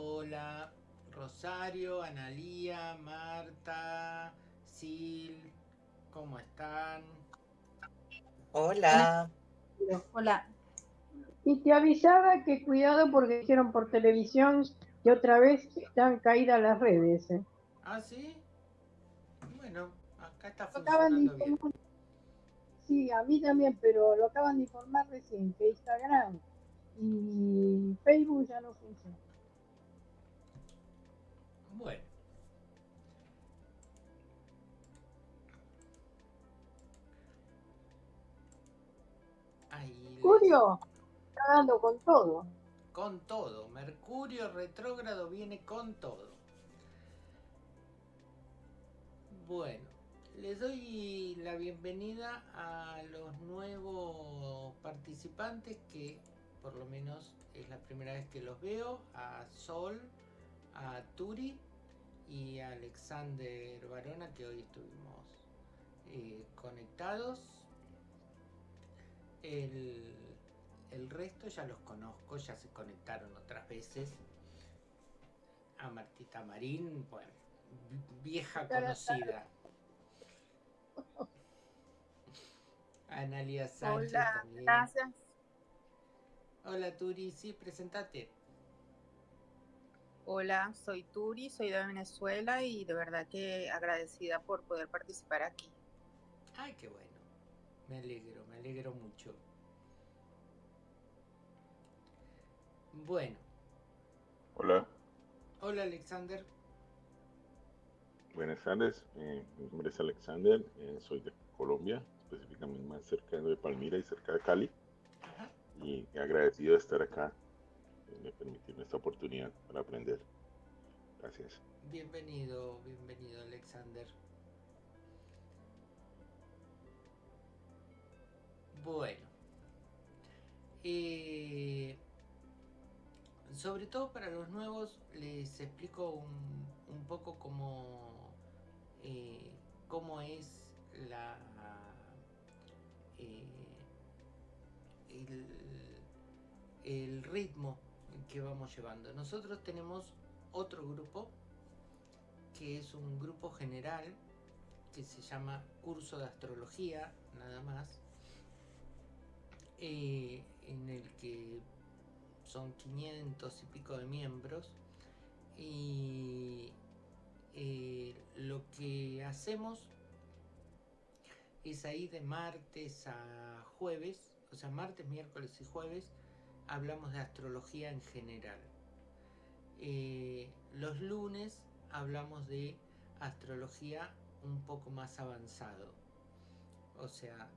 Hola, Rosario, Analía, Marta, Sil, ¿cómo están? Hola. Hola. Y te avisaba que cuidado porque dijeron por televisión que otra vez están caídas las redes. ¿eh? ¿Ah, sí? Bueno, acá está funcionando bien. Sí, a mí también, pero lo acaban de informar recién que Instagram y Facebook ya no funcionan. Bueno. Ahí Mercurio está dando con todo. Con todo. Mercurio retrógrado viene con todo. Bueno, les doy la bienvenida a los nuevos participantes que por lo menos es la primera vez que los veo. A Sol, a Turi y a Alexander Varona que hoy estuvimos eh, conectados. El, el resto ya los conozco, ya se conectaron otras veces. A Martita Marín, bueno, vi- vieja conocida. A Analia Sánchez Hola, también. gracias. Hola Turi, sí, presentate. Hola, soy Turi, soy de Venezuela y de verdad que agradecida por poder participar aquí. Ay, qué bueno. Me alegro, me alegro mucho. Bueno, Hola, hola Alexander. buenas tardes. Eh, mi nombre es Alexander, eh, soy de Colombia, específicamente más cerca de Palmira y cerca de Cali. Ajá. Y agradecido de estar acá, de permitirme esta oportunidad para aprender. Gracias. Bienvenido, bienvenido Alexander. Bueno. Eh, sobre todo para los nuevos les explico un, un poco cómo, eh, cómo es la eh, el, el ritmo que vamos llevando. Nosotros tenemos otro grupo que es un grupo general que se llama Curso de Astrología, nada más, eh, en el que son 500 y pico de miembros y eh, lo que hacemos es ahí de martes a jueves, o sea, martes, miércoles y jueves, hablamos de astrología en general. Eh, los lunes hablamos de astrología un poco más avanzado. O sea,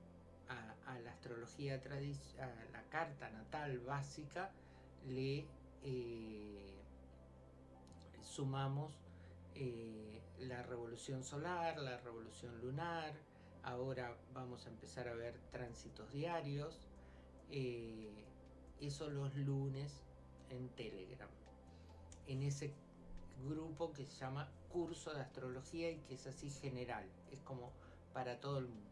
a, la astrología tradicional, a la carta natal básica, le eh, sumamos eh, la revolución solar, la revolución lunar. Ahora vamos a empezar a ver tránsitos diarios. Eso los lunes en Telegram. En ese grupo que se llama Curso de Astrología y que es así general, es como para todo el mundo.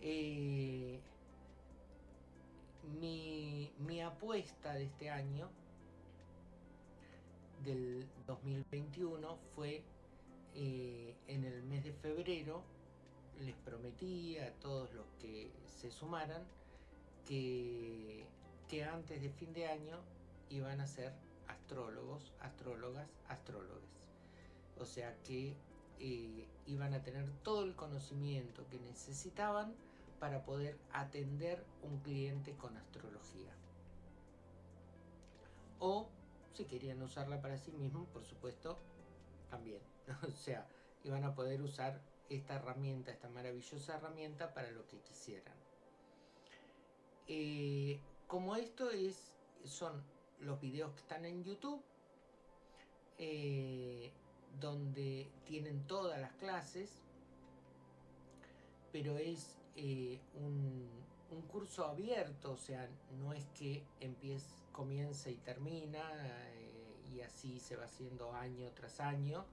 Eh, mi, mi apuesta de este año, del 2021, fue eh, en el mes de febrero, les prometí a todos los que se sumaran que, antes de fin de año iban a ser astrólogos, astrólogas, astrólogas. O sea que eh, iban a tener todo el conocimiento que necesitaban para poder atender un cliente con astrología. O si querían usarla para sí mismos, por supuesto, también. O sea, iban a poder usar esta herramienta, esta maravillosa herramienta para lo que quisieran. Eh, como esto es, son los videos que están en YouTube, eh, donde tienen todas las clases, pero es eh, un, curso abierto, o sea, no es que empiece, comienza y termina, y así se va haciendo año tras año,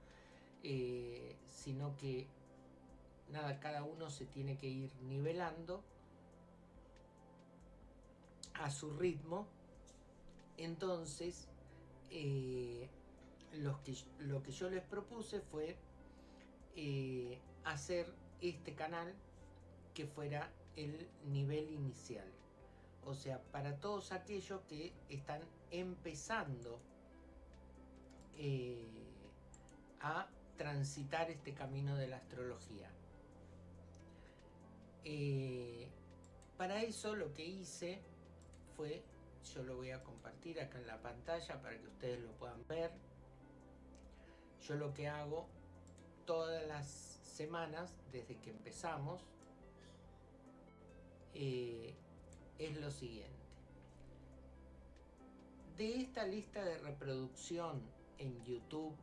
sino que nada, cada uno se tiene que ir nivelando a su ritmo. Entonces, eh, que, lo que yo les propuse fue eh, hacer este canal que fuera el nivel inicial. O sea, para todos aquellos que están empezando eh, a transitar este camino de la astrología. Para eso lo que hice yo lo voy a compartir acá en la pantalla para que ustedes lo puedan ver. Yo lo que hago todas las semanas desde que empezamos eh, es lo siguiente. De esta lista de reproducción en YouTube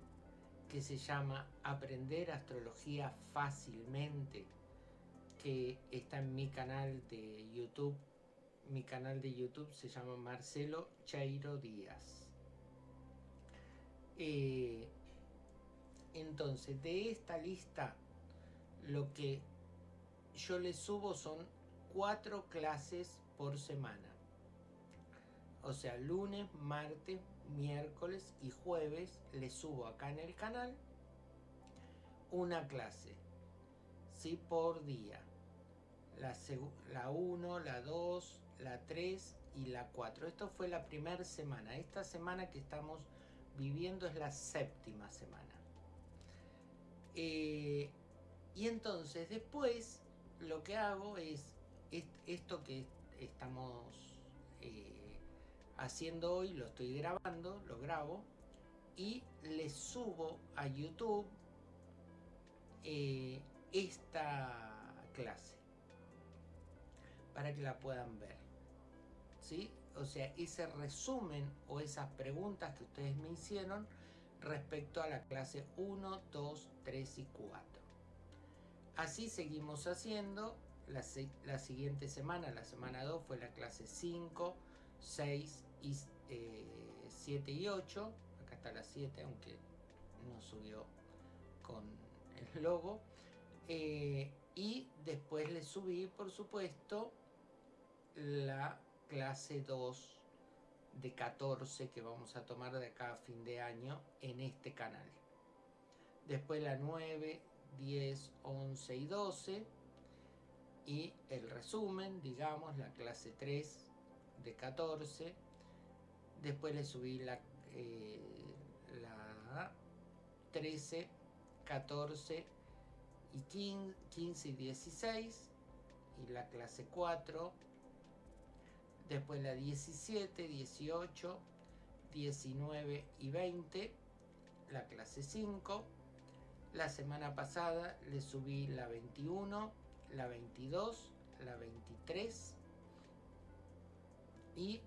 que se llama Aprender Astrología Fácilmente, que está en mi canal de YouTube. Mi canal de YouTube se llama Marcelo Chairo Díaz. Eh, entonces, de esta lista, lo que yo le subo son cuatro clases por semana. O sea, lunes, martes, miércoles y jueves le subo acá en el canal una clase, ¿sí? Por día. La 1, la 2, la 3 y la 4. Esto fue la primera semana. Esta semana que estamos viviendo es la séptima semana. Eh, y entonces después lo que hago es esto que estamos eh, haciendo hoy, lo estoy grabando, lo grabo y le subo a YouTube eh, esta clase para que la puedan ver. ¿Sí? O sea, ese resumen o esas preguntas que ustedes me hicieron respecto a la clase 1, 2, 3 y 4. Así seguimos haciendo. La, la siguiente semana, la semana 2, fue la clase 5, 6 y 7 eh, y 8. Acá está la 7, aunque no subió con el logo. Eh, y después le subí, por supuesto, la clase 2 de 14 que vamos a tomar de acá a fin de año en este canal. Después la 9, 10, 11 y 12 y el resumen, digamos, la clase 3 de 14. Después le subí la, eh, la 13, 14 y 15, 15 y 16 y la clase 4 después la 17, 18, 19 y 20, la clase 5. La semana pasada le subí la 21, la 22, la 23 y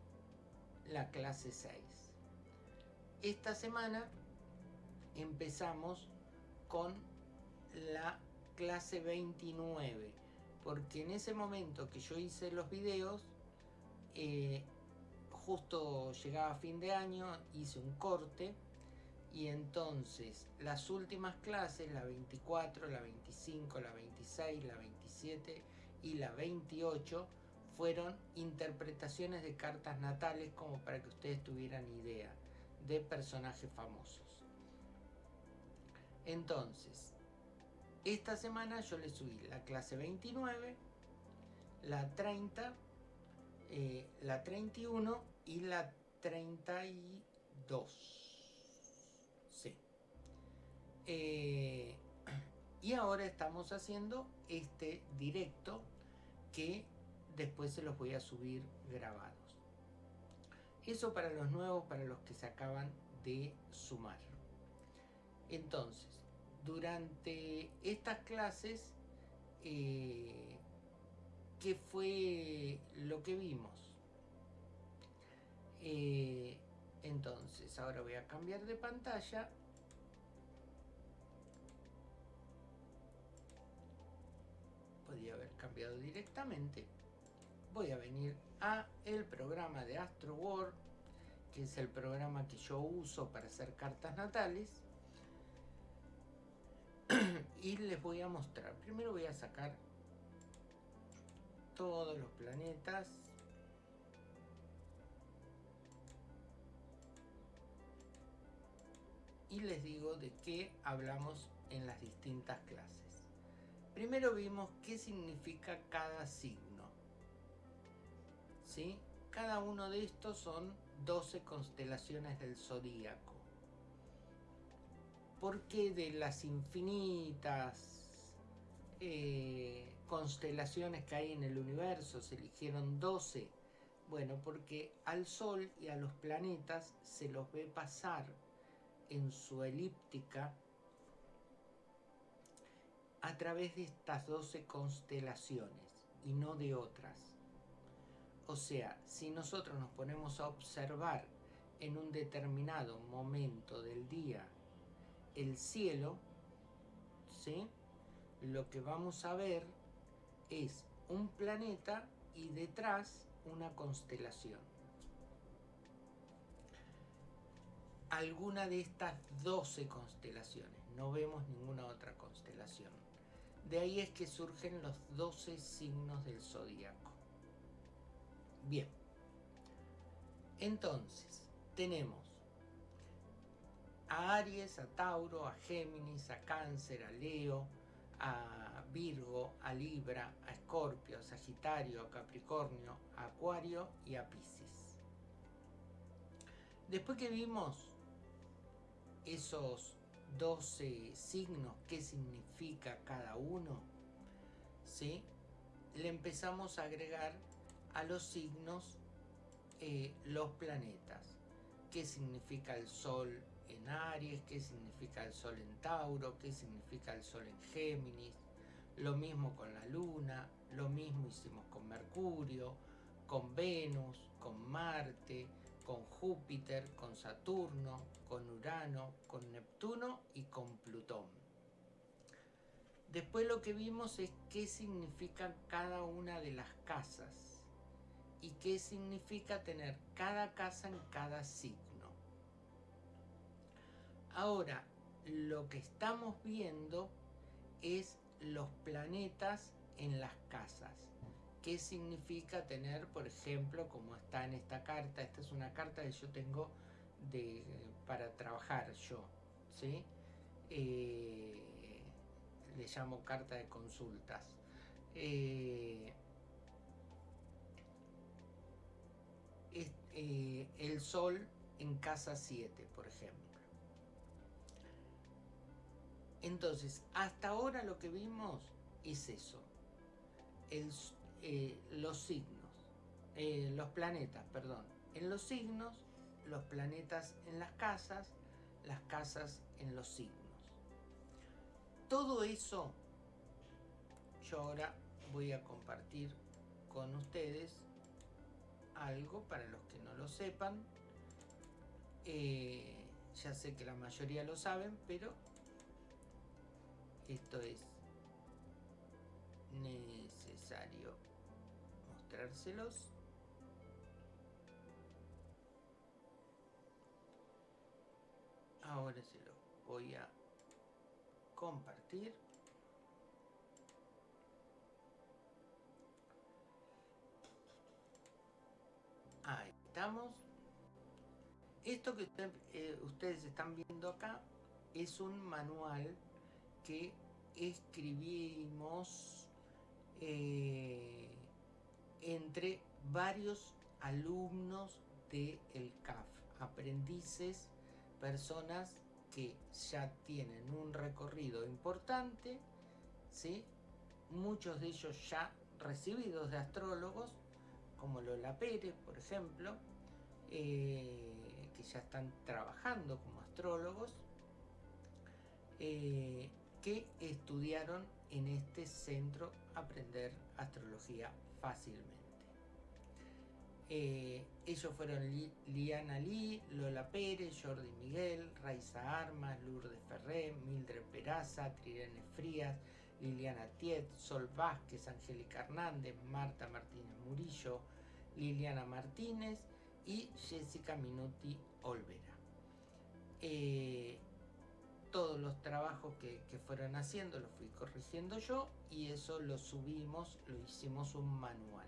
la clase 6. Esta semana empezamos con la clase 29, porque en ese momento que yo hice los videos, eh, justo llegaba fin de año, hice un corte y entonces las últimas clases, la 24, la 25, la 26, la 27 y la 28, fueron interpretaciones de cartas natales como para que ustedes tuvieran idea de personajes famosos. Entonces, esta semana yo le subí la clase 29, la 30, eh, la 31 y la 32. Sí. Eh, y ahora estamos haciendo este directo que después se los voy a subir grabados. Eso para los nuevos, para los que se acaban de sumar. Entonces, durante estas clases eh, qué fue lo que vimos. Eh, entonces, ahora voy a cambiar de pantalla. Podría haber cambiado directamente. Voy a venir a el programa de Astro World, que es el programa que yo uso para hacer cartas natales. y les voy a mostrar. Primero voy a sacar todos los planetas y les digo de qué hablamos en las distintas clases. Primero vimos qué significa cada signo. ¿Sí? Cada uno de estos son 12 constelaciones del zodíaco. ¿Por qué de las infinitas eh, constelaciones que hay en el universo se eligieron 12? Bueno, porque al Sol y a los planetas se los ve pasar en su elíptica a través de estas 12 constelaciones y no de otras. O sea, si nosotros nos ponemos a observar en un determinado momento del día el cielo, ¿sí? lo que vamos a ver es un planeta y detrás una constelación. Alguna de estas 12 constelaciones, no vemos ninguna otra constelación. De ahí es que surgen los 12 signos del zodíaco. Bien. Entonces, tenemos a Aries, a Tauro, a Géminis, a Cáncer, a Leo, a Virgo, a Libra, a Escorpio, a Sagitario, a Capricornio, a Acuario y a Pisces. Después que vimos esos 12 signos, qué significa cada uno, ¿sí? le empezamos a agregar a los signos eh, los planetas. ¿Qué significa el Sol en Aries? ¿Qué significa el Sol en Tauro? ¿Qué significa el Sol en Géminis? Lo mismo con la Luna, lo mismo hicimos con Mercurio, con Venus, con Marte, con Júpiter, con Saturno, con Urano, con Neptuno y con Plutón. Después lo que vimos es qué significan cada una de las casas y qué significa tener cada casa en cada signo. Ahora, lo que estamos viendo es los planetas en las casas. ¿Qué significa tener, por ejemplo, como está en esta carta? Esta es una carta que yo tengo de, para trabajar yo, ¿sí? Eh, le llamo carta de consultas. Eh, eh, el sol en casa 7, por ejemplo. Entonces, hasta ahora lo que vimos es eso. Eh, los signos, eh, los planetas, perdón. En los signos, los planetas en las casas, las casas en los signos. Todo eso yo ahora voy a compartir con ustedes algo para los que no lo sepan. Eh, ya sé que la mayoría lo saben, pero esto es necesario mostrárselos. Ahora se lo voy a compartir. Ahí estamos. Esto que eh, ustedes están viendo acá es un manual que escribimos eh, entre varios alumnos del CAF, aprendices, personas que ya tienen un recorrido importante, ¿sí? muchos de ellos ya recibidos de astrólogos, como Lola Pérez, por ejemplo, eh, que ya están trabajando como astrólogos, eh, que estudiaron en este centro Aprender Astrología Fácilmente. Eh, ellos fueron Liana Lee, Lola Pérez, Jordi Miguel, Raiza Armas, Lourdes Ferré, Mildred Peraza, Trirene Frías, Liliana Tiet, Sol Vázquez, Angélica Hernández, Marta Martínez Murillo, Liliana Martínez y Jessica Minuti Olvera. Eh, todos los trabajos que, fueron haciendo los fui corrigiendo yo y eso lo subimos, lo hicimos un manual.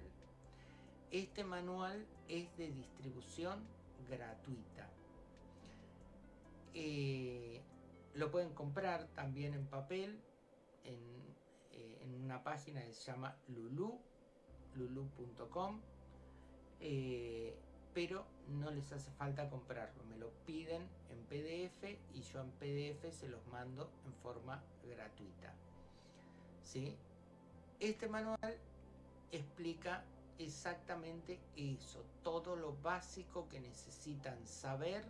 Este manual es de distribución gratuita. eh, lo pueden comprar también en papel en, eh, en una página que se llama Lulu, lulu.com, pero no les hace falta comprarlo, me lo piden en PDF y yo en PDF se los mando en forma gratuita. ¿sí? Este manual explica exactamente eso, todo lo básico que necesitan saber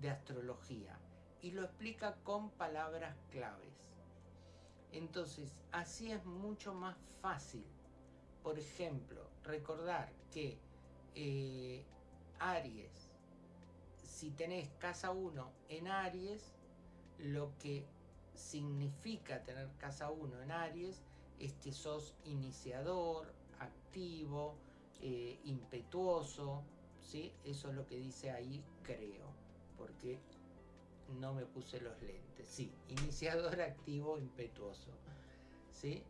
de astrología y lo explica con palabras claves. Entonces, así es mucho más fácil. Por ejemplo, recordar que eh, Aries, si tenés casa 1 en Aries, lo que significa tener casa 1 en Aries es que sos iniciador, activo, eh, impetuoso, ¿sí? Eso es lo que dice ahí, creo, porque no me puse los lentes. Sí, iniciador, activo, impetuoso, ¿sí?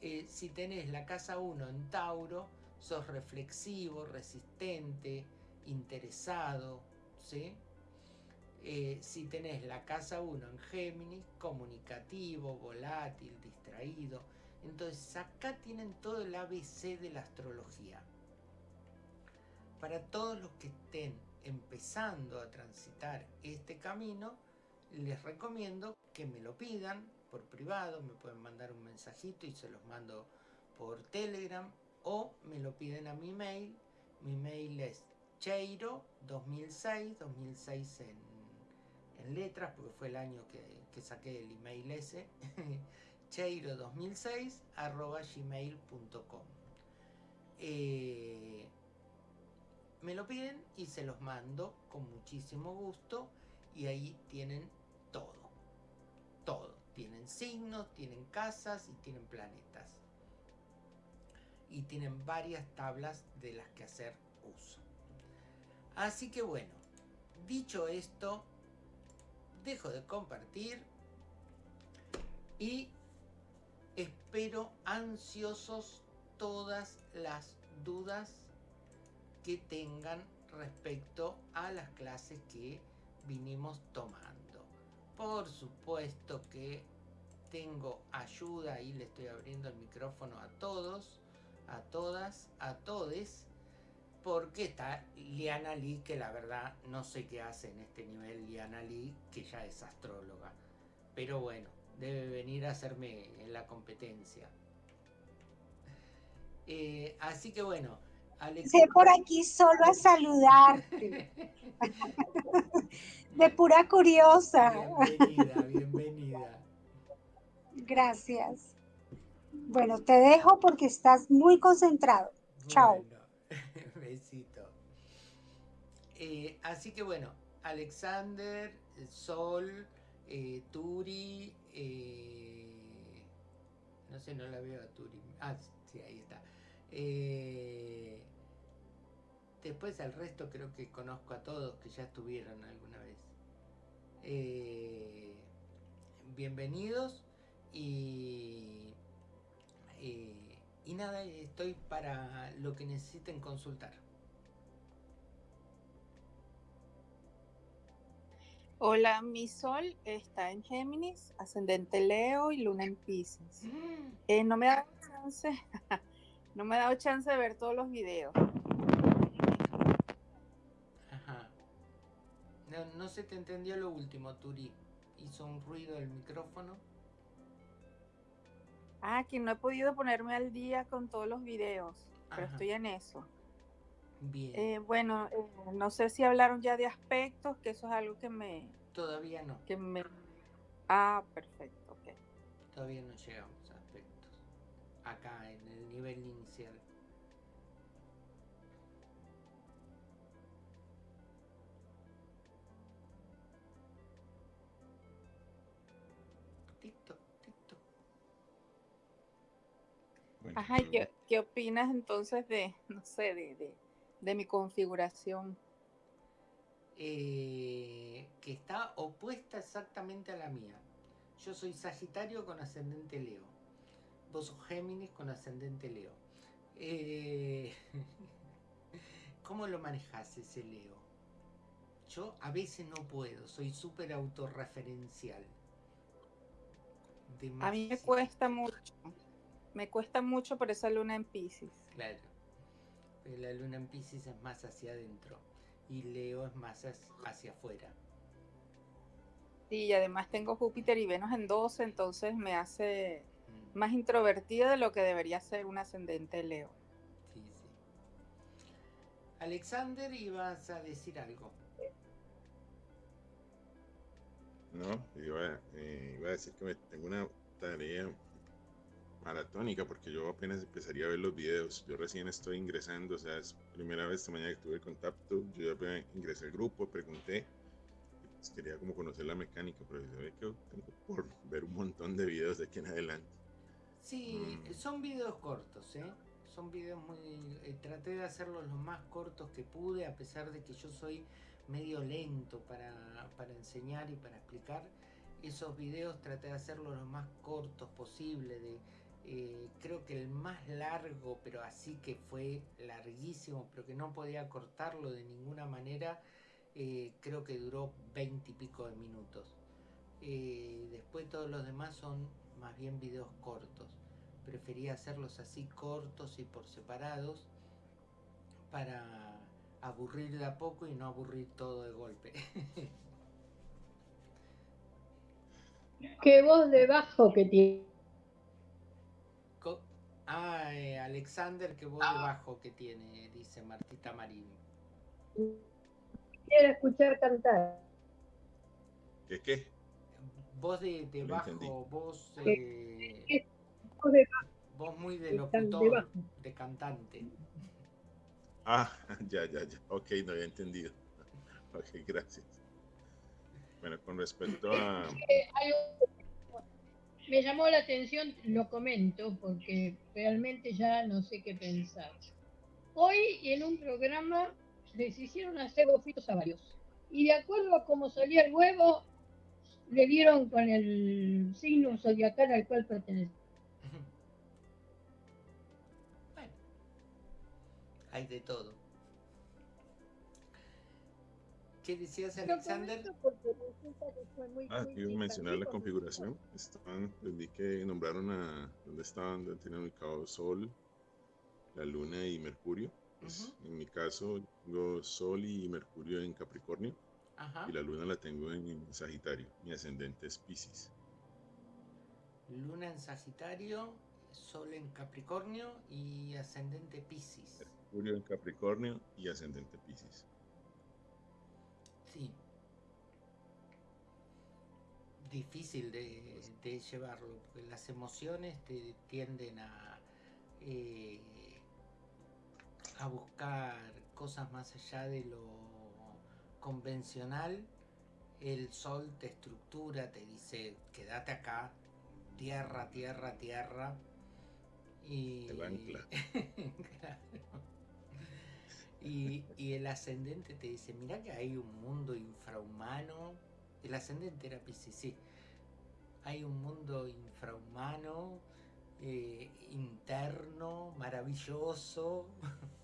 Eh, si tenés la casa 1 en Tauro, sos reflexivo, resistente, interesado, ¿sí? Eh, si tenés la casa 1 en Géminis, comunicativo, volátil, distraído. Entonces acá tienen todo el ABC de la astrología. Para todos los que estén empezando a transitar este camino, les recomiendo que me lo pidan por privado, me pueden mandar un mensajito y se los mando por Telegram o me lo piden a mi mail. Mi mail es cheiro 2006, 2006 en en letras, porque fue el año que, que saqué el email ese, cheiro2006 arroba gmail.com. Eh, me lo piden y se los mando con muchísimo gusto y ahí tienen todo, todo. Tienen signos, tienen casas y tienen planetas. Y tienen varias tablas de las que hacer uso. Así que bueno, dicho esto, dejo de compartir y espero ansiosos todas las dudas que tengan respecto a las clases que vinimos tomando. Por supuesto que tengo ayuda y le estoy abriendo el micrófono a todos, a todas, a todes porque está Liana Lee, que la verdad no sé qué hace en este nivel Liana Lee, que ya es astróloga. Pero bueno, debe venir a hacerme en la competencia. Eh, así que bueno, Alex... por aquí solo a saludarte. De pura curiosa. Bienvenida, bienvenida. Gracias. Bueno, te dejo porque estás muy concentrado. Chao. Eh, así que bueno, Alexander, Sol, eh, Turi, eh, no sé, no la veo a Turi. Ah, sí, ahí está. después al resto creo que conozco a todos que ya estuvieron alguna vez. bienvenidos y, y nada, estoy para lo que necesiten consultar. Hola, mi sol está en Géminis, ascendente Leo y luna en Pisces. Mm. Eh, no me ha dado chance, no me ha dado chance de ver todos los videos. Ajá. No, no se te entendió lo último, Turi. Hizo un ruido el micrófono. Ah, que no he podido ponerme al día con todos los videos, pero estoy en eso. Bien. Eh, bueno, eh, no sé si hablaron ya de aspectos, que eso es algo que me... Todavía no. Que me... Ah, perfecto, ok. Todavía no llegamos a aspectos. Acá, en el nivel inicial. Ajá, ¿qué, ¿qué opinas entonces de, no sé, de, de de mi configuración. Eh, que está opuesta exactamente a la mía. Yo soy Sagitario con ascendente Leo. Vos sos Géminis con ascendente Leo. Eh, ¿Cómo lo manejas ese Leo? yo a veces no puedo, soy súper autorreferencial. A mí me cuesta mucho. Me cuesta mucho por esa luna en Pisces. Claro. Pero la luna en Pisces es más hacia adentro y Leo es más hacia afuera. Sí, y además tengo Júpiter y Venus en 12, entonces me hace mm. más introvertida de lo que debería ser un ascendente Leo. Sí, sí. Alexander, ibas a decir algo. No, iba, eh, iba a decir que me tengo una tarea maratónica porque yo apenas empezaría a ver los videos. Yo recién estoy ingresando, o sea, es primera vez esta mañana que tuve contacto. Yo ya ingresé al grupo, pregunté. Pues quería como conocer la mecánica, pero se ve que tengo por ver un montón de videos de aquí en adelante. Sí, mm. son videos cortos, ¿eh? Son videos muy... Eh, traté de hacerlos lo más cortos que pude, a pesar de que yo soy medio lento para, para enseñar y para explicar. Esos videos traté de hacerlos lo más cortos posible, de eh, creo que el más largo, pero así que fue larguísimo, pero que no podía cortarlo de ninguna manera, eh, creo que duró 20 y pico de minutos. Eh, después todos los demás son más bien videos cortos. Prefería hacerlos así cortos y por separados para aburrir de a poco y no aburrir todo de golpe. Qué voz de bajo que tiene. Ah, eh, Alexander, qué voz de ah. bajo que tiene, dice Martita Marín. Quiero escuchar cantar. ¿Qué qué? Voz de, de bajo, voz, eh, voz, de bajo. voz muy de locutor, de cantante. Ah, ya, ya, ya. Ok, no había entendido. Ok, gracias. Bueno, con respecto a... Me llamó la atención, lo comento, porque realmente ya no sé qué pensar. Hoy en un programa les hicieron hacer bofitos a varios. Y de acuerdo a cómo salía el huevo, le dieron con el signo zodiacal al cual pertenece. Bueno, hay de todo. ¿Qué decías, Alexander? Ah, quiero mencionar la configuración. Estaban, vi que nombraron a donde estaban, donde tenían ubicado Sol, la Luna y Mercurio. Pues, en mi caso, tengo Sol y Mercurio en Capricornio. Y la Luna la tengo en Sagitario. Mi ascendente es Pisces. Luna en Sagitario, Sol en Capricornio y ascendente Pisces. Mercurio en Capricornio y ascendente Pisces. Sí. Difícil de, llevarlo, porque las emociones te tienden a, eh, a buscar cosas más allá de lo convencional. El sol te estructura, te dice, quédate acá, tierra, tierra, tierra. Y... Y, el ascendente te dice, mira que hay un mundo infrahumano. El ascendente era Pisces, sí. Hay un mundo infrahumano, eh, interno, maravilloso.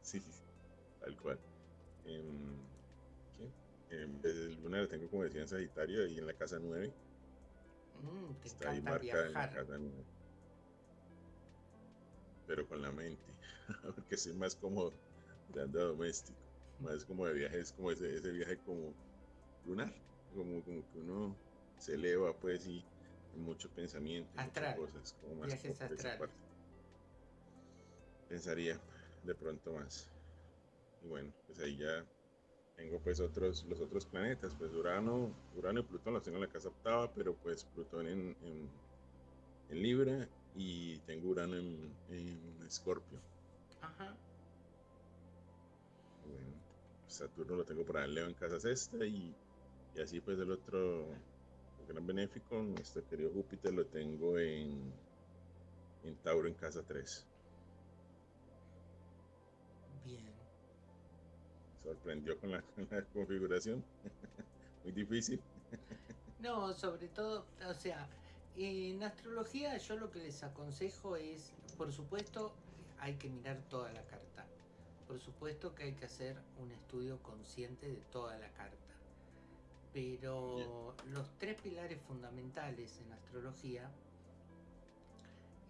Sí, tal cual. Eh, El lunar tengo, como decía, en Sagitario, y en la casa 9. Mm, Está ahí marcada en la casa 9 pero con la mente, porque soy más como de anda doméstico, más como de viajes, como ese, ese viaje como lunar, como, como que uno se eleva pues y mucho pensamiento, muchas cosas, como más viajes Pensaría de pronto más. Y bueno, pues ahí ya tengo pues otros, los otros planetas, pues Urano, Urano y Plutón los tengo en la casa octava, pero pues Plutón en, en, en Libra y tengo Urano en, Escorpio. Ajá. Bueno, Saturno lo tengo para el Leo en casa sexta y, y así pues el otro gran benéfico, nuestro querido Júpiter lo tengo en, en Tauro en casa 3. Bien. Sorprendió con la, con la configuración. Muy difícil. No, sobre todo, o sea, en astrología yo lo que les aconsejo es, por supuesto, hay que mirar toda la carta, por supuesto que hay que hacer un estudio consciente de toda la carta. Pero los tres pilares fundamentales en astrología,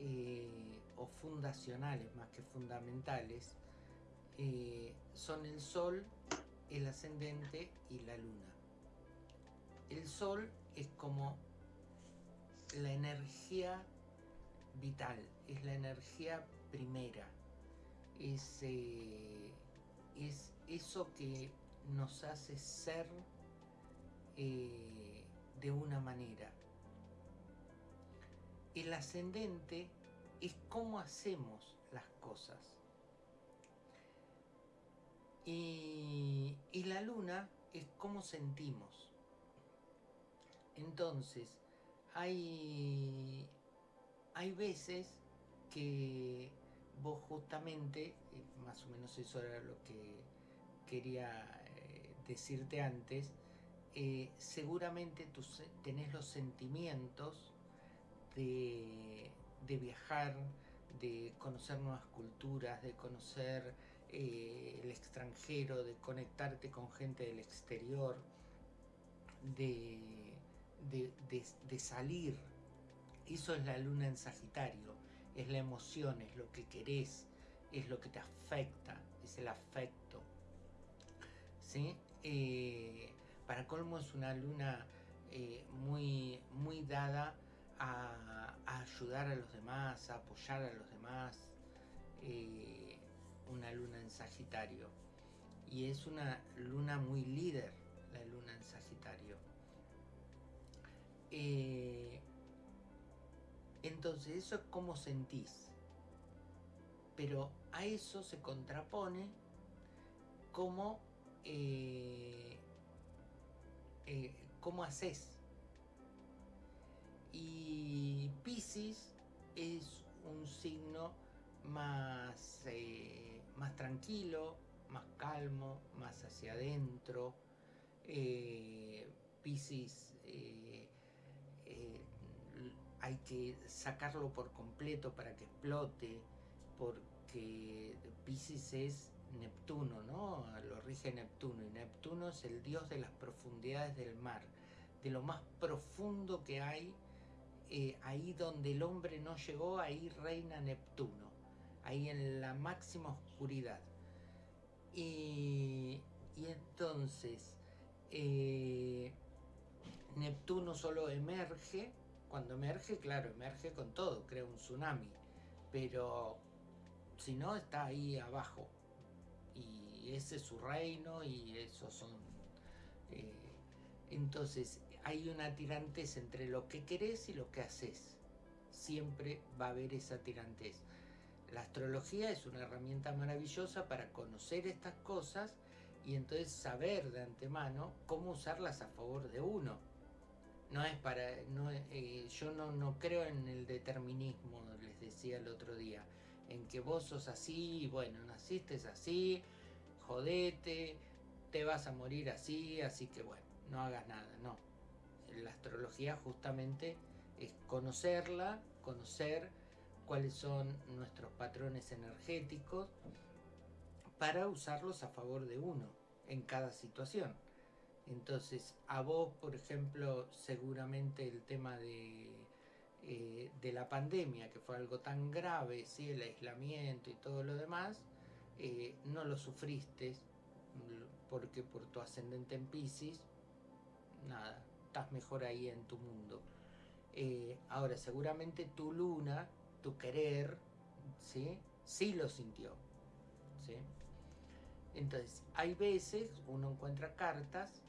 eh, o fundacionales más que fundamentales, eh, son el Sol, el ascendente y la Luna. El Sol es como la energía vital, es la energía primera, es, eh, es eso que nos hace ser eh, de una manera. El ascendente es cómo hacemos las cosas. Y, y la luna es cómo sentimos. Entonces, hay, hay veces que vos justamente, eh, más o menos eso era lo que quería eh, decirte antes, eh, seguramente tú tenés los sentimientos de, de, viajar, de conocer nuevas culturas, de conocer el extranjero, de conectarte con gente del exterior, de, de, de salir. Eso es la luna en Sagitario es la emoción, es lo que querés, es lo que te afecta, es el afecto. ¿Sí? Eh, para colmo es una luna eh, muy, muy dada a, ayudar a los demás, a apoyar a los demás. Eh, una luna en Sagitario. Y es una luna muy líder, la luna en Sagitario. Entonces eso es como sentís. Pero a eso se contrapone cómo, eh, eh, cómo haces. Y Pisces es un signo más, eh, más tranquilo, más calmo, más hacia adentro. Pisces hay que sacarlo por completo para que explote, porque Pisces es Neptuno, ¿no? Lo rige Neptuno, y Neptuno es el dios de las profundidades del mar, de lo más profundo que hay, eh, ahí donde el hombre no llegó, ahí reina Neptuno, ahí en la máxima oscuridad. Y, entonces, eh, Neptuno solo emerge cuando emerge, claro, emerge con todo, crea un tsunami. Pero si no, está ahí abajo. Y ese es su reino y esos son... Eh, entonces, hay una tirantez entre lo que querés y lo que haces. Siempre va a haber esa tirantez. La astrología es una herramienta maravillosa para conocer estas cosas y entonces saber de antemano cómo usarlas a favor de uno no es para, no, eh, yo no, no creo en el determinismo, les decía el otro día, en que vos sos así, bueno, naciste así, jodete, te vas a morir así, así que bueno, no hagas nada, no. La astrología justamente es conocerla, conocer cuáles son nuestros patrones energéticos para usarlos a favor de uno en cada situación. Entonces, a vos, por ejemplo, seguramente el tema de, eh, de la pandemia, que fue algo tan grave, ¿sí? el aislamiento y todo lo demás, eh, no lo sufriste porque por tu ascendente en Pisces, nada, estás mejor ahí en tu mundo. Eh, ahora, seguramente tu luna, tu querer, ¿sí? sí lo sintió. ¿sí? Entonces, hay veces uno encuentra cartas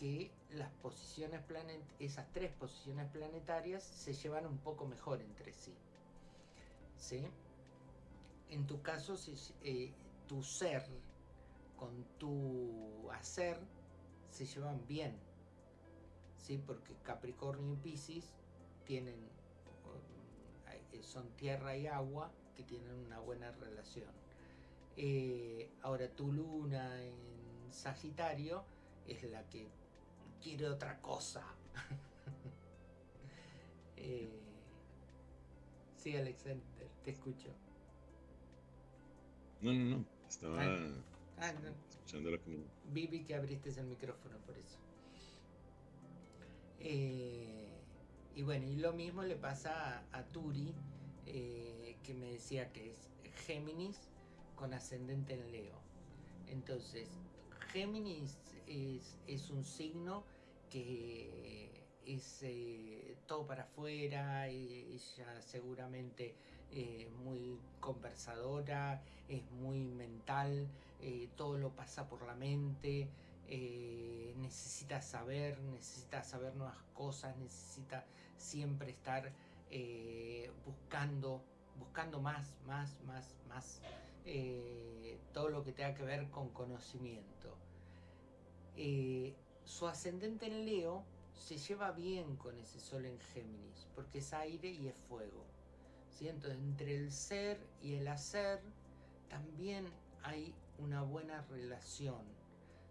que las posiciones planet esas tres posiciones planetarias se llevan un poco mejor entre sí. ¿Sí? En tu caso, eh, tu ser con tu hacer se llevan bien. ¿Sí? Porque Capricornio y Pisces tienen, eh, son tierra y agua que tienen una buena relación. Eh, ahora tu luna en Sagitario es la que quiere otra cosa. eh, sí, Alexander, te escucho. No, no, no. Estaba Ah, no. escuchando lo que me- Vi, vi que abriste el micrófono por eso. Eh, y bueno, y lo mismo le pasa a, a Turi, eh, que me decía que es Géminis con ascendente en Leo. Entonces, Géminis es, es un signo que es eh, todo para afuera, eh, ella seguramente eh, muy conversadora, es muy mental, todo lo pasa por la mente, necesita saber, necesita saber nuevas cosas, necesita siempre estar buscando, buscando más, más, más, más, todo lo que tenga que ver con conocimiento. Eh, su ascendente en Leo se lleva bien con ese sol en Géminis, porque es aire y es fuego. ¿sí? Entonces, entre el ser y el hacer también hay una buena relación.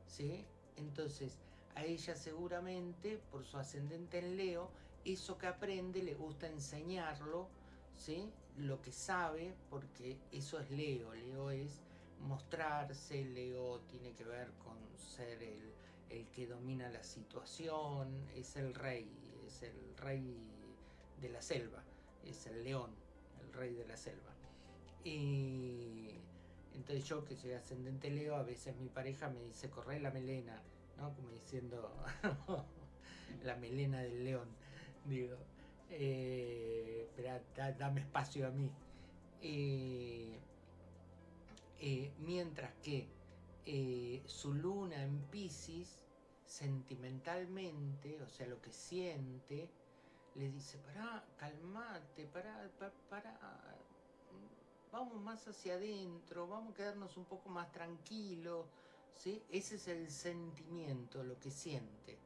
¿sí? Entonces, a ella seguramente, por su ascendente en Leo, eso que aprende le gusta enseñarlo, ¿sí? lo que sabe, porque eso es Leo. Leo es mostrarse, Leo tiene que ver con ser el, el que domina la situación, es el rey, es el rey de la selva, es el león, el rey de la selva. Y entonces yo que soy ascendente Leo, a veces mi pareja me dice, corre la melena, ¿no? Como diciendo la melena del león, digo, eh, dame espacio a mí. Eh, eh, mientras que eh, su luna en Pisces, sentimentalmente, o sea, lo que siente, le dice, pará, calmate, pará, pa- pará, vamos más hacia adentro, vamos a quedarnos un poco más tranquilos, ¿sí? Ese es el sentimiento, lo que siente,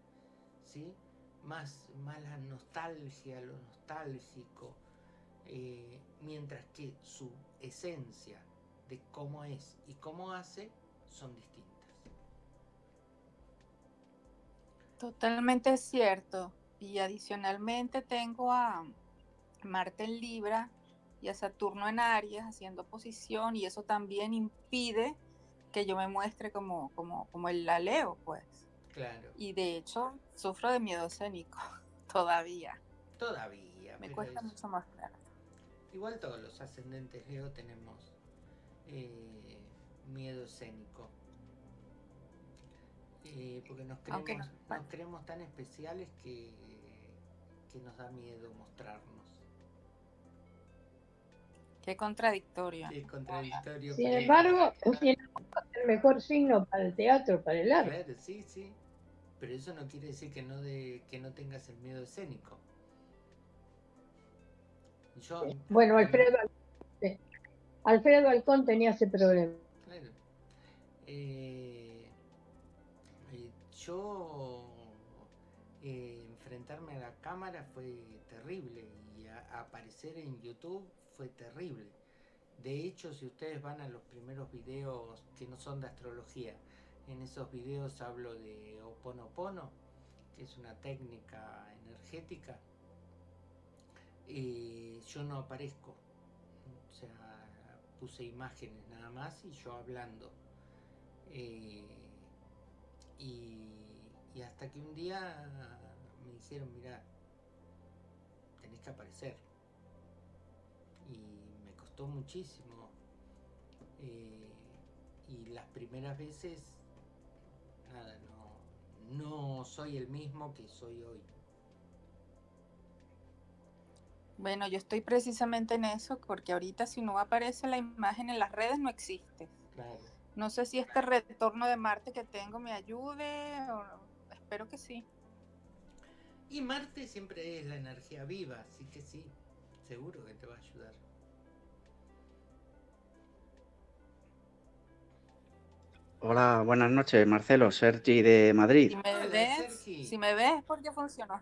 ¿sí? Más, más la nostalgia, lo nostálgico, eh, mientras que su esencia de cómo es y cómo hace son distintas. Totalmente cierto. Y adicionalmente tengo a Marte en Libra y a Saturno en Aries haciendo posición y eso también impide que yo me muestre como, como, como el la Leo, pues. Claro, Y de hecho sufro de miedo escénico todavía. todavía. Me cuesta es- mucho mostrar. Igual todos los ascendentes Leo tenemos eh, miedo escénico. Eh, porque nos creemos, no- nos creemos tan especiales que, que nos da miedo mostrarnos. Qué contradictorio. Es contradictorio. Sin pero- embargo, sin embargo, es el mejor signo para el teatro, para el arte. Claro, sí, sí. Pero eso no quiere decir que no, de, que no tengas el miedo escénico. Yo, Bueno, Alfredo, eh, Alfredo Alcón tenía ese problema. Eh, eh, yo eh, enfrentarme a la cámara fue terrible y aparecer en YouTube fue terrible. De hecho, si ustedes van a los primeros videos que no son de astrología, en esos videos hablo de Oponopono, que es una técnica energética. eh, yo no aparezco. O sea, puse imágenes nada más y yo hablando. Eh, y, y hasta que un día me dijeron, mira, tenés que aparecer. Y me costó muchísimo. Eh, y las primeras veces, nada, no, no soy el mismo que soy hoy. Bueno, yo estoy precisamente en eso porque ahorita si no aparece la imagen en las redes no existe. Claro. No sé si este retorno de Marte que tengo me ayude o espero que sí. Y Marte siempre es la energía viva, así que sí, seguro que te va a ayudar. Hola, buenas noches, Marcelo, Sergi de Madrid. Si me Hola, ves, Sergi. si me ves es porque funcionó.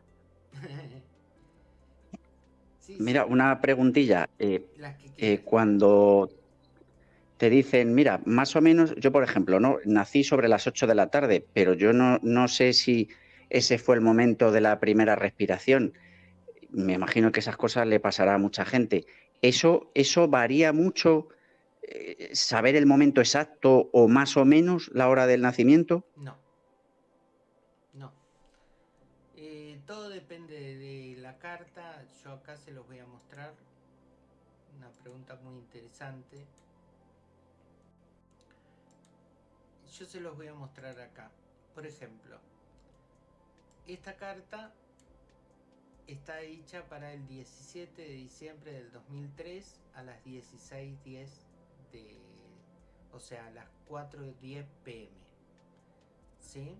Sí, Mira, sí, una preguntilla. eh, eh, cuando te dicen, mira, más o menos, yo por ejemplo, no nací sobre las 8 de la tarde, pero yo no, no sé si ese fue el momento de la primera respiración. Me imagino que esas cosas le pasará a mucha gente. ¿Eso, eso varía mucho eh, saber el momento exacto o más o menos la hora del nacimiento? No. No. Eh, todo depende de la carta. Yo acá se los voy a mostrar. Una pregunta muy interesante. Yo se los voy a mostrar acá. Por ejemplo, esta carta está hecha para el 17 de diciembre del 2003 a las 16.10 de, o sea, a las 4.10 pm. ¿Sí?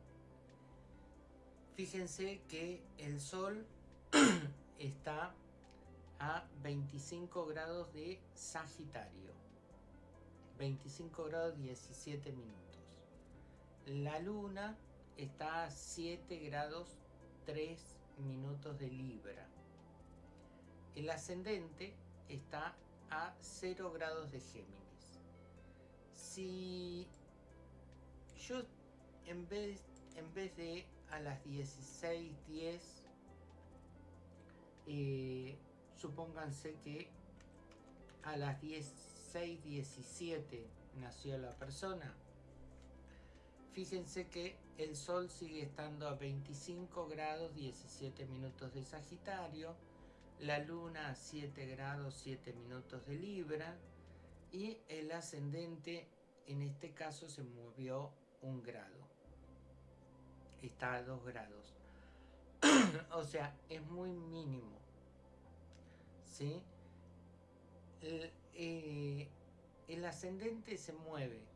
Fíjense que el sol está a 25 grados de Sagitario. 25 grados 17 minutos. La luna está a 7 grados 3 minutos de Libra. El ascendente está a 0 grados de Géminis. Si yo en vez, en vez de a las 16.10, eh, supónganse que a las 16.17 nació la persona, fíjense que el Sol sigue estando a 25 grados 17 minutos de Sagitario, la Luna a 7 grados 7 minutos de Libra y el ascendente en este caso se movió un grado. Está a 2 grados. o sea, es muy mínimo. ¿Sí? Eh, el ascendente se mueve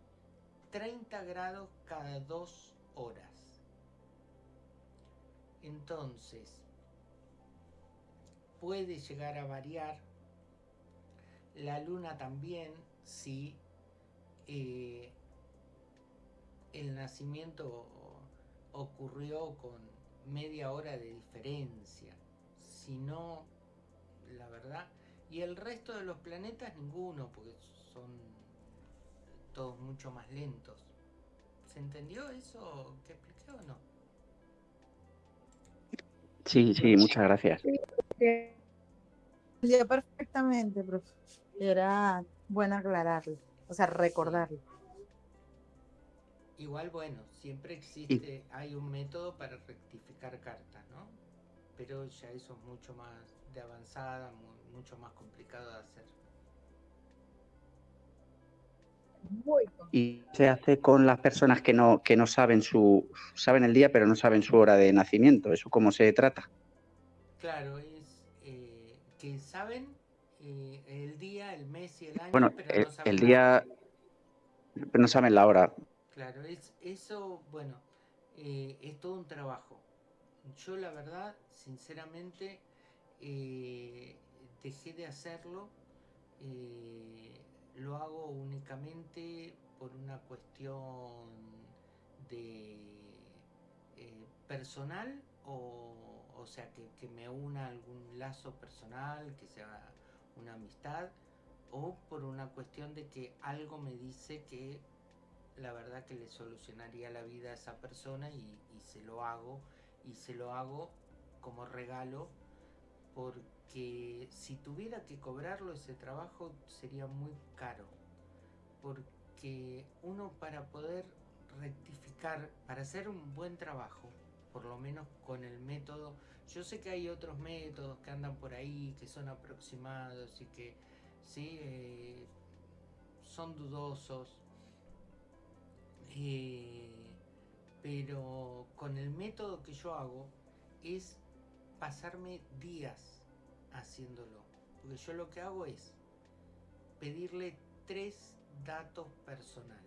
30 grados cada 2 horas. Entonces, puede llegar a variar. La luna también, si eh, el nacimiento ocurrió con media hora de diferencia. Si no, la verdad. Y el resto de los planetas ninguno, porque son todos mucho más lentos. ¿Se entendió eso que expliqué o no? Sí, sí, muchas gracias. Ya perfectamente, profe. Era bueno aclararlo, o sea, recordarlo. Igual, bueno, siempre existe, hay un método para rectificar cartas, ¿no? Pero ya eso es mucho más de avanzada, mucho más complicado de hacer. Y se hace con las personas que no, que no saben su saben el día pero no saben su hora de nacimiento. ¿Eso cómo se trata? Claro, es eh, que saben eh, el día, el mes y el año, bueno, pero el, no saben el día, pero no saben la hora. Claro, es, eso, bueno, eh, es todo un trabajo. Yo la verdad, sinceramente, eh, dejé de hacerlo. eh, lo hago únicamente por una cuestión de eh, personal o, o sea que, que me una algún lazo personal, que sea una amistad, o por una cuestión de que algo me dice que la verdad que le solucionaría la vida a esa persona y, y se lo hago y se lo hago como regalo porque si tuviera que cobrarlo ese trabajo sería muy caro porque uno para poder rectificar para hacer un buen trabajo por lo menos con el método yo sé que hay otros métodos que andan por ahí que son aproximados y que sí eh, son dudosos eh, pero con el método que yo hago es pasarme días haciéndolo. Porque yo lo que hago es pedirle tres datos personales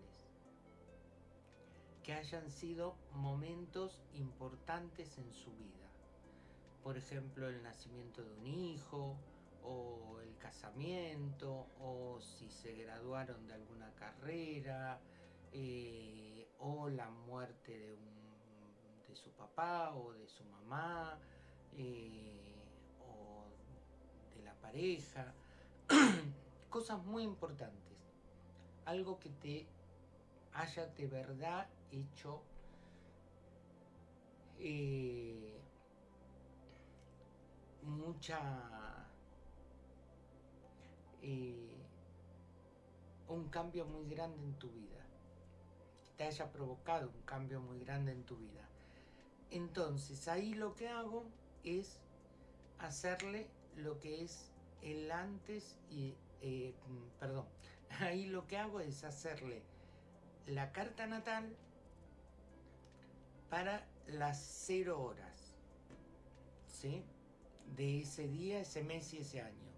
que hayan sido momentos importantes en su vida. Por ejemplo, el nacimiento de un hijo, o el casamiento, o si se graduaron de alguna carrera, eh, o la muerte de, un, de su papá o de su mamá, eh, pareja, cosas muy importantes, algo que te haya de verdad hecho eh, mucha eh, un cambio muy grande en tu vida. Te haya provocado un cambio muy grande en tu vida. Entonces ahí lo que hago es hacerle lo que es el antes y, eh, mm, perdón, ahí lo que hago es hacerle la carta natal para las cero horas, ¿sí? De ese día, ese mes y ese año.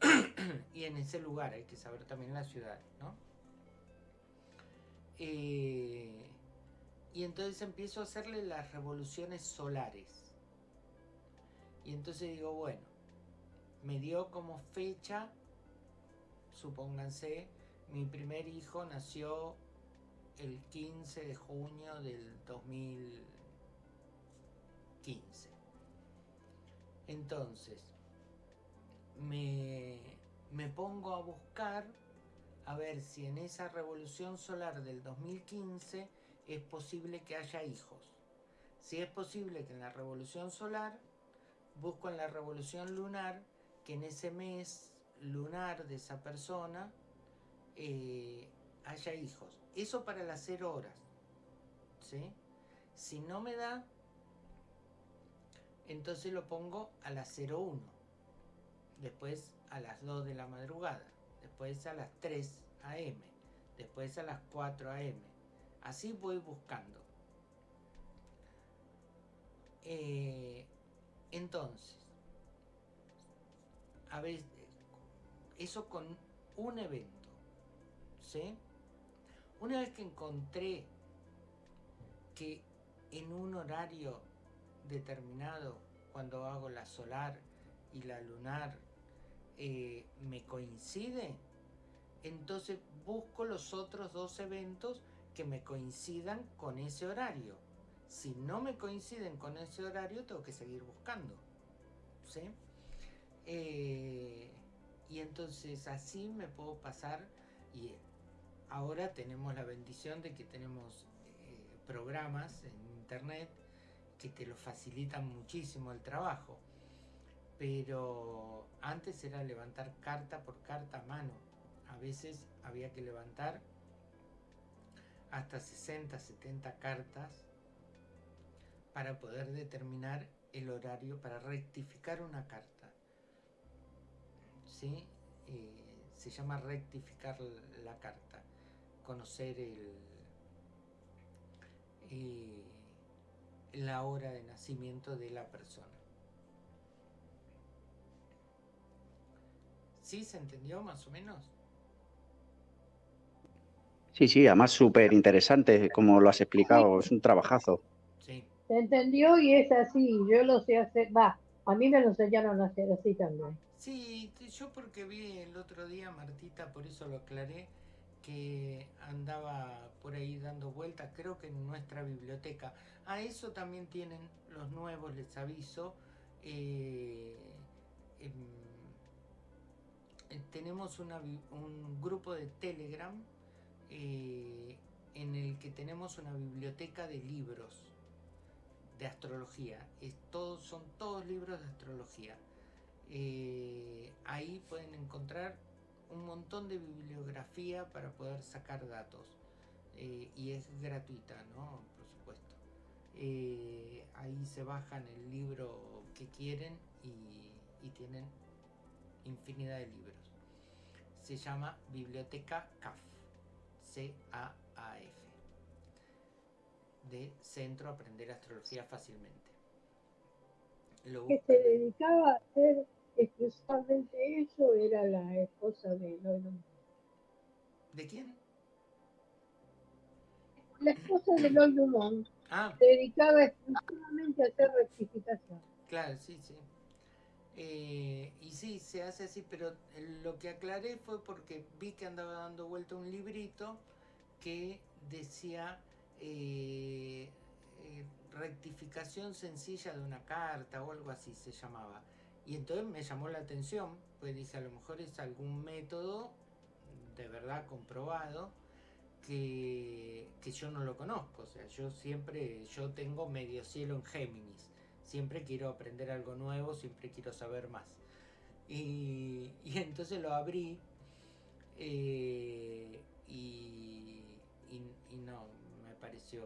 y en ese lugar hay que saber también la ciudad, ¿no? Eh, y entonces empiezo a hacerle las revoluciones solares. Y entonces digo, bueno, me dio como fecha, supónganse, mi primer hijo nació el 15 de junio del 2015. Entonces, me, me pongo a buscar a ver si en esa revolución solar del 2015 es posible que haya hijos. Si es posible que en la revolución solar, busco en la revolución lunar que en ese mes lunar de esa persona eh, haya hijos. Eso para las 0 horas. ¿sí? Si no me da, entonces lo pongo a las 01. Después a las 2 de la madrugada. Después a las 3 am. Después a las 4 am. Así voy buscando. Eh, entonces, a ver, eso con un evento. ¿Sí? Una vez que encontré que en un horario determinado, cuando hago la solar y la lunar, eh, me coincide, entonces busco los otros dos eventos que me coincidan con ese horario. Si no me coinciden con ese horario, tengo que seguir buscando. ¿sí? Eh, y entonces así me puedo pasar y ahora tenemos la bendición de que tenemos eh, programas en internet que te lo facilitan muchísimo el trabajo. Pero antes era levantar carta por carta a mano. A veces había que levantar hasta 60, 70 cartas para poder determinar el horario para rectificar una carta. ¿Sí? Eh, se llama rectificar la carta, conocer el, eh, la hora de nacimiento de la persona. ¿Sí se entendió más o menos? Sí, sí, además súper interesante como lo has explicado, es un trabajazo. Sí. Se entendió y es así, yo lo sé hacer, va, a mí me lo enseñaron a hacer así también. Sí, yo porque vi el otro día, Martita, por eso lo aclaré, que andaba por ahí dando vueltas, creo que en nuestra biblioteca. A eso también tienen los nuevos, les aviso. eh, em, eh, tenemos una un grupo de Telegram eh, en el que tenemos una biblioteca de libros de astrología. Es todo- son todos libros de astrología. Eh, ahí pueden encontrar un montón de bibliografía para poder sacar datos. Eh, y es gratuita, ¿no? Por supuesto. Eh, ahí se bajan el libro que quieren y, y tienen infinidad de libros. Se llama Biblioteca CAF. C-A-A-F. De Centro Aprender Astrología Fácilmente. Lo Que se dedicaba a hacer exclusivamente eso era la esposa de Lloyd ¿De quién? La esposa de Lloyd Dumont Ah, se dedicaba exclusivamente a hacer rectificación. Claro, sí, sí. Eh, y sí, se hace así, pero lo que aclaré fue porque vi que andaba dando vuelta un librito que decía eh, eh, rectificación sencilla de una carta o algo así se llamaba. Y entonces me llamó la atención, pues dije, a lo mejor es algún método de verdad comprobado que, que yo no lo conozco. O sea, yo siempre, yo tengo medio cielo en Géminis. Siempre quiero aprender algo nuevo, siempre quiero saber más. Y, y entonces lo abrí Eh, y, y- no, me pareció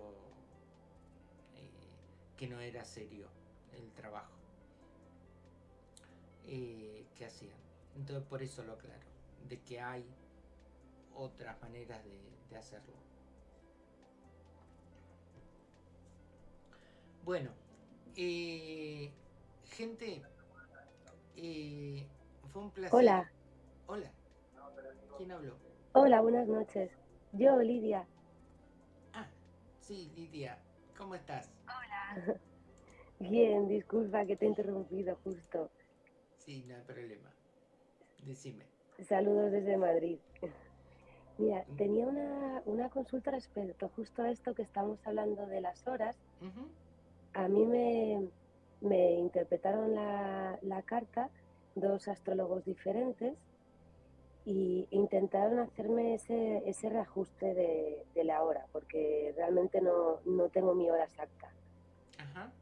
eh, que no era serio el trabajo eh, que hacían. Entonces por eso lo aclaro, de que hay otras maneras de, de hacerlo. Bueno, eh, gente, eh, fue un placer. Hola, Hola. ¿Quién habló? hola, buenas noches. Yo, Lidia. Ah, sí, Lidia. ¿Cómo estás? Bien, disculpa que te he interrumpido justo. Sí, no hay problema. Decime. Saludos desde Madrid. Mira, tenía una, una consulta respecto justo a esto que estamos hablando de las horas. A mí me, me interpretaron la, la carta dos astrólogos diferentes y intentaron hacerme ese, ese reajuste de, de la hora, porque realmente no, no tengo mi hora exacta. Ajá.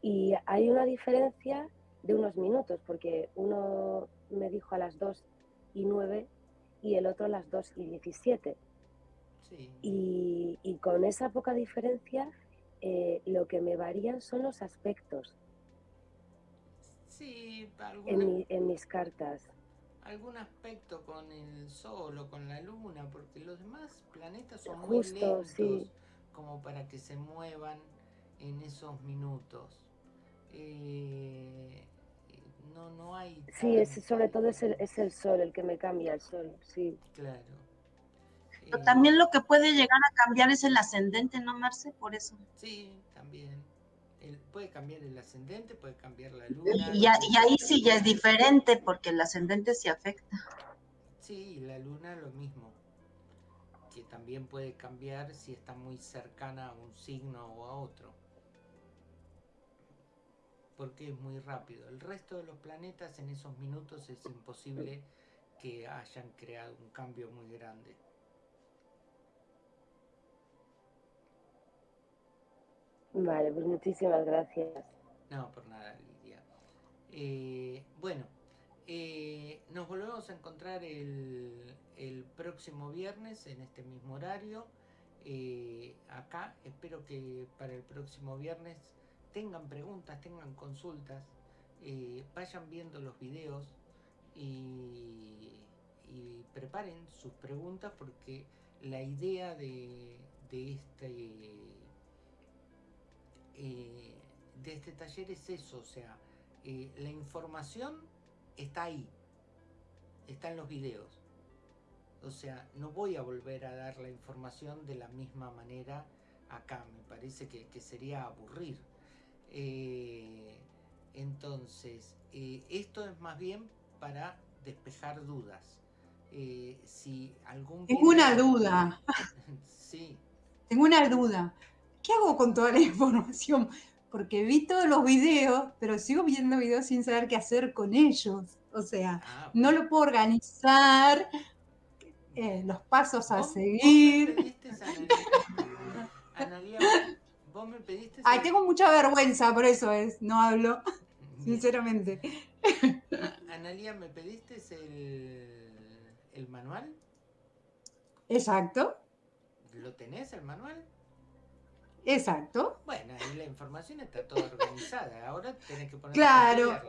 Y hay una diferencia de unos minutos, porque uno me dijo a las 2 y 9 y el otro a las 2 y 17. Sí. Y, y con esa poca diferencia, eh, lo que me varían son los aspectos Sí, en, alguna- mi- en mis cartas. algún aspecto con el Sol o con la Luna, porque los demás planetas son muy Justo, lentos sí. como para que se muevan en esos minutos. Eh, no, no hay. Sí, es, sobre todo es el, es el sol el que me cambia, el sol, sí. Claro. Pero Eh, también lo que puede llegar a cambiar es el ascendente, ¿no, Marce? Por eso. Sí, también. El- puede cambiar el ascendente, puede cambiar la luna. Y, a- y ahí sí ya es diferente, porque el ascendente sí afecta. Sí, la luna lo mismo. Que también puede cambiar si está muy cercana a un signo o a otro. Porque es muy rápido. El resto de los planetas en esos minutos es imposible que hayan creado un cambio muy grande. Vale, pues muchísimas gracias. No, por nada, Lidia. Eh, bueno, eh, nos volvemos a encontrar el, el próximo viernes en este mismo horario. Eh, acá espero que para el próximo viernes tengan preguntas, tengan consultas, eh, vayan viendo los videos y, preparen sus preguntas porque la idea de, de este eh, de este taller es eso, o sea, eh, la información está ahí, está en los videos. O sea, no voy a volver a dar la información de la misma manera acá, me parece que, que sería aburrir. Eh, entonces, eh, esto es más bien para despejar dudas. Eh, si algún Tengo una duda, sí, tengo una duda. ¿Qué hago con toda la información? Porque vi todos los videos, pero sigo viendo videos sin saber qué hacer con ellos. O sea, ah, no lo puedo organizar, eh, los pasos a seguir. Analia, vos me pediste. Ay, tengo mucha vergüenza, por eso es, no hablo, sinceramente. A- Analia, ¿me pediste el, el manual? Exacto, ¿Lo tenés el manual? exacto. Bueno, ahí la información está toda organizada. Ahora tenés que poner Claro.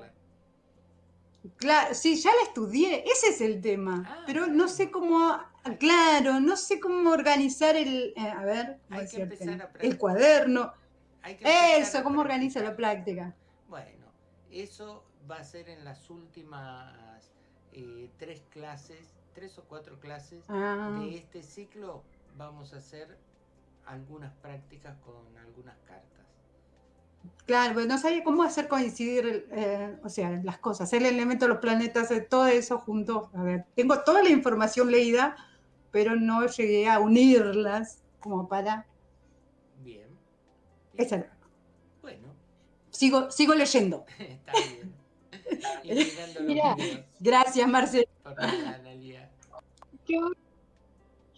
Claro, sí, ya la estudié, ese es el tema. Ah, pero no sé cómo, claro, no sé cómo organizar el, eh, a ver, ¿cómo Hay que empezar a el cuaderno. Hay que empezar Eso, cómo organiza la práctica. Bueno, eso va a ser en las últimas eh, tres clases, tres o cuatro clases Ah. de este ciclo. Vamos a hacer algunas prácticas con algunas cartas. Claro, pues no sabía cómo hacer coincidir, eh, o sea, las cosas, el elemento de los planetas, eh, todo eso junto. A ver, tengo toda la información leída, pero no llegué a unirlas como para. Bien. Esa- Bueno, sigo, sigo leyendo. está bien. Y Mira. Gracias, Marcelo. Yo,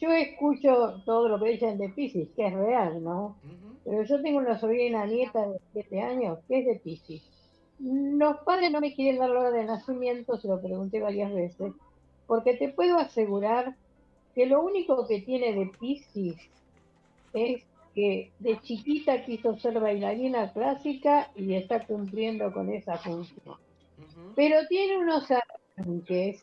yo escucho todo lo que dicen de Pisces, que es real, ¿no? Ujú. Pero yo tengo una sobrina nieta de 7 años que es de Pisces. Los padres no me quieren dar la hora de nacimiento, se lo pregunté varias veces. porque te puedo asegurar que lo único que tiene de Piscis es que de chiquita quiso ser bailarina clásica y está cumpliendo con esa función. Pero tiene unos arranques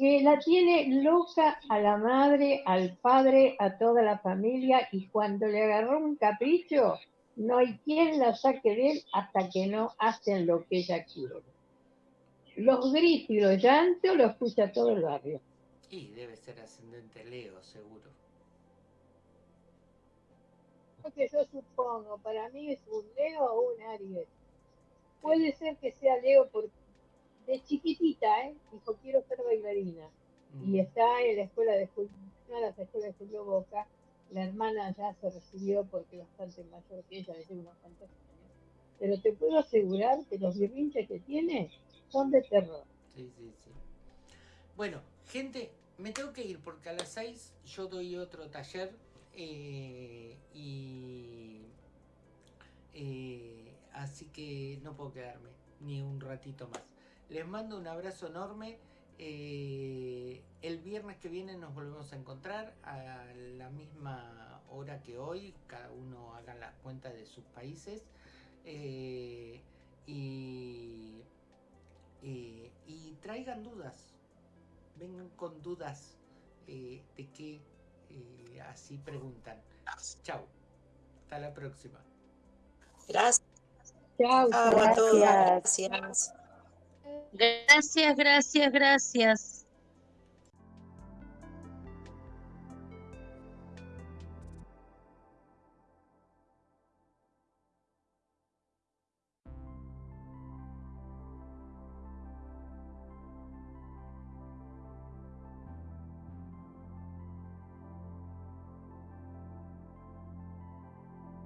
que la tiene loca a la madre, al padre, a toda la familia y cuando le agarró un capricho, no hay quien la saque de él hasta que no hacen lo que ella quiere. Los gritos y los llantos lo escucha todo el barrio. Y debe ser ascendente Leo, seguro. Lo que yo supongo, para mí es un Leo o un Aries. Puede ser que sea Leo porque de chiquitita, ¿eh? dijo quiero ser bailarina. Y Mm. está en la escuela de Julio, una de las escuelas de Julio Boca. La hermana ya se recibió porque es bastante mayor que ella, de unos cuantos años. Pero te puedo asegurar que los berrinches que tiene son de terror. Sí, sí, sí. Bueno, gente, me tengo que ir porque a las 6 yo doy otro taller eh, y eh, así que no puedo quedarme ni un ratito más. Les mando un abrazo enorme. eh, el viernes que viene nos volvemos a encontrar a la misma hora que hoy. Cada uno haga las cuentas de sus países. eh, y eh, y traigan dudas, vengan con dudas eh, de qué eh, así preguntan. Chao, hasta la próxima. Gracias. Chao. Gracias. Gracias. Gracias, gracias, gracias.